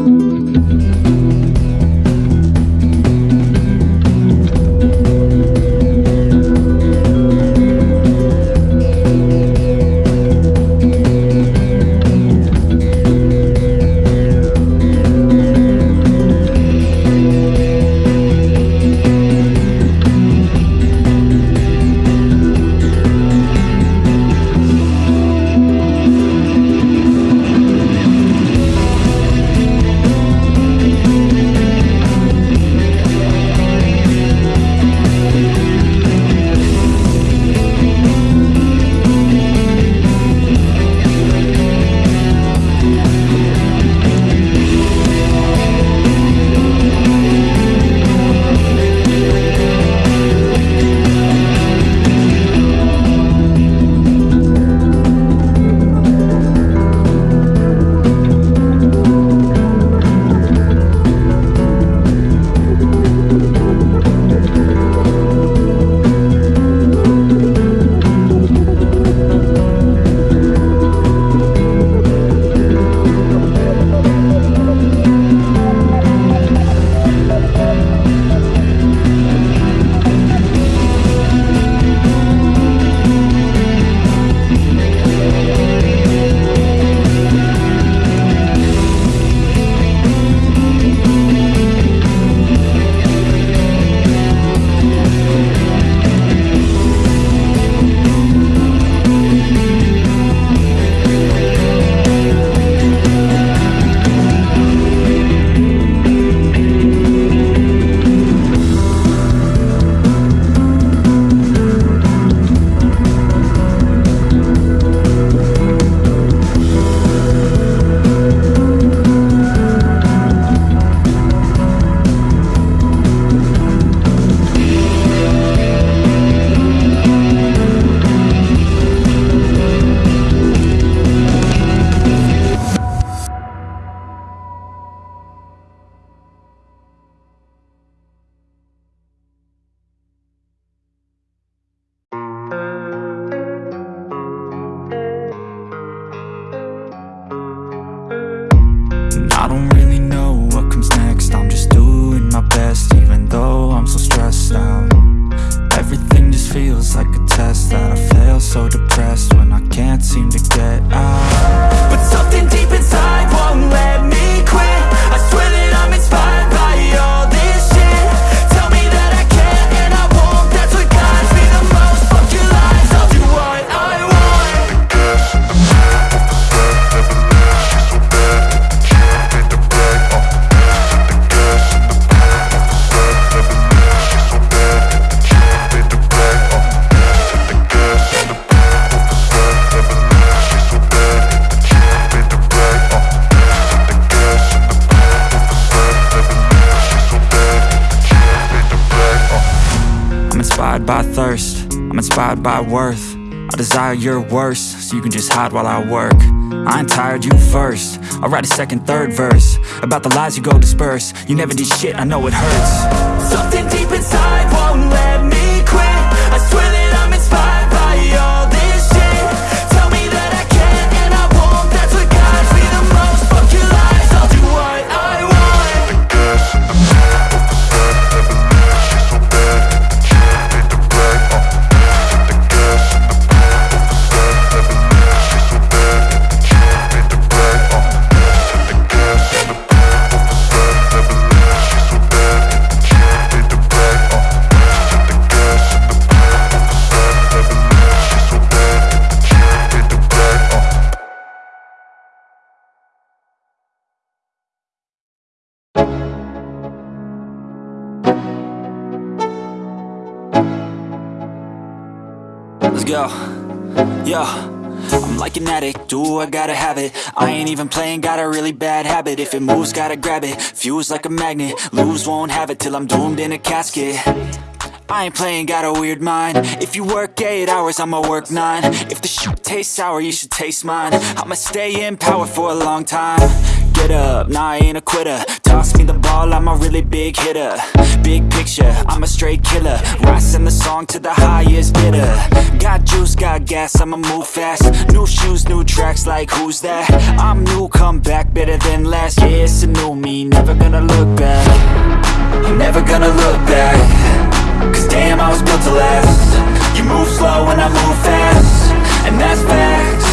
And so depressed I'm inspired by worth. I desire your worst, so you can just hide while I work. I ain't tired, you first. I'll write a second, third verse About the lies you go disperse. You never did shit, I know it hurts. Something deep inside won't let Let's go. Yo. I'm like an addict, do I gotta have it? I ain't even playing, got a really bad habit. If it moves, gotta grab it, fuse like a magnet. Lose, won't have it till I'm doomed in a casket. I ain't playing, got a weird mind. If you work 8 hours, I'ma work 9 If the shit tastes sour, you should taste mine. I'ma stay in power for a long time Get up, nah I ain't a quitter. Toss me the ball, I'm a really big hitter. Big picture, I'm a straight killer. Rising the song to the highest bidder. Got juice, got gas, I'ma move fast. New shoes, new tracks, like who's that? I'm new, come back better than last Yeah, face a new me, never gonna look back. I'm never gonna look back. Cause damn, I was built to last. You move slow and I move fast. And that's facts